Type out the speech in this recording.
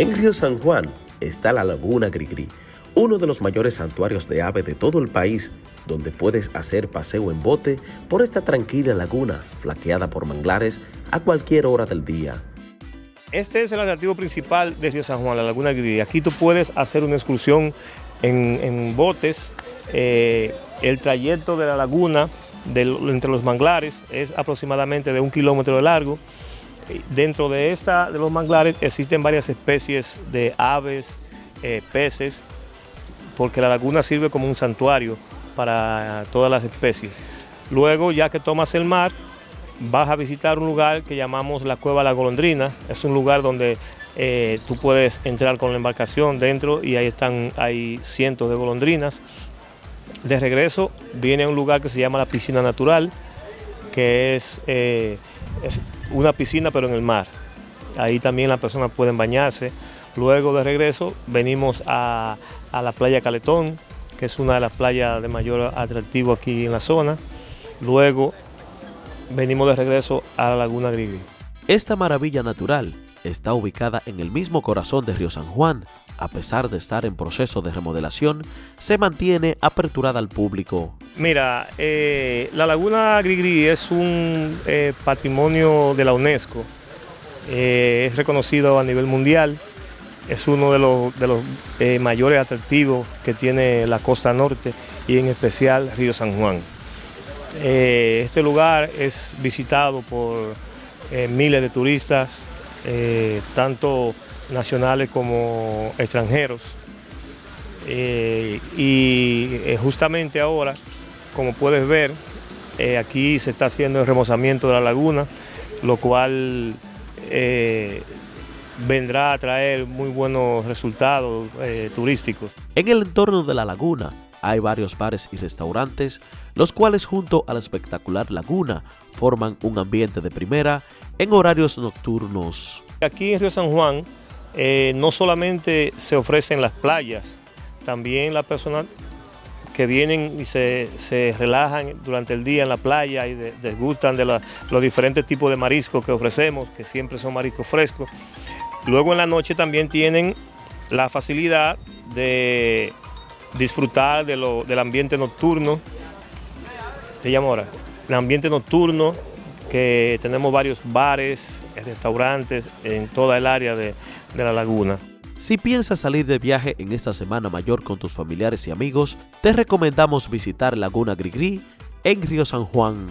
En Río San Juan está la Laguna Grigri, uno de los mayores santuarios de ave de todo el país, donde puedes hacer paseo en bote por esta tranquila laguna, flaqueada por manglares a cualquier hora del día. Este es el atractivo principal de Río San Juan, la Laguna Grigri. Aquí tú puedes hacer una excursión en, botes. Eh, el trayecto de la laguna entre los manglares es aproximadamente de un kilómetro de largo. Dentro de, esta, de los manglares existen varias especies de aves, eh, peces, porque la laguna sirve como un santuario para todas las especies. Luego, ya que tomas el mar, vas a visitar un lugar que llamamos la Cueva La Golondrina. Es un lugar donde eh, tú puedes entrar con la embarcación dentro y ahí están, hay cientos de golondrinas. De regreso viene a un lugar que se llama la Piscina Natural, que es eh, es una piscina pero en el mar. Ahí también las personas pueden bañarse. Luego de regreso venimos a, la playa Caletón, que es una de las playas de mayor atractivo aquí en la zona. Luego venimos de regreso a la Laguna Grigri. Esta maravilla natural está ubicada en el mismo corazón de Río San Juan. A pesar de estar en proceso de remodelación, se mantiene aperturada al público Mira, eh, la Laguna Grigri es un eh, patrimonio de la UNESCO, eh, es reconocido a nivel mundial, es uno de los, de los mayores atractivos que tiene la costa norte y en especial Río San Juan. este lugar es visitado por miles de turistas, tanto nacionales como extranjeros. y justamente ahora como puedes ver, eh, aquí se está haciendo el remozamiento de la laguna, lo cual eh, vendrá a traer muy buenos resultados eh, turísticos. En el entorno de la laguna hay varios bares y restaurantes, los cuales junto a la espectacular laguna forman un ambiente de primera en horarios nocturnos. Aquí en Río San Juan no solamente se ofrecen las playas, también la persona que vienen y se, relajan durante el día en la playa y desgustan de los diferentes tipos de mariscos que ofrecemos, que siempre son mariscos frescos. Luego en la noche también tienen la facilidad de disfrutar del ambiente nocturno. ¿Te llamo ahora? El ambiente nocturno, que tenemos varios bares, restaurantes en toda el área de la laguna. Si piensas salir de viaje en esta semana mayor con tus familiares y amigos, te recomendamos visitar Laguna Grigri en Río San Juan.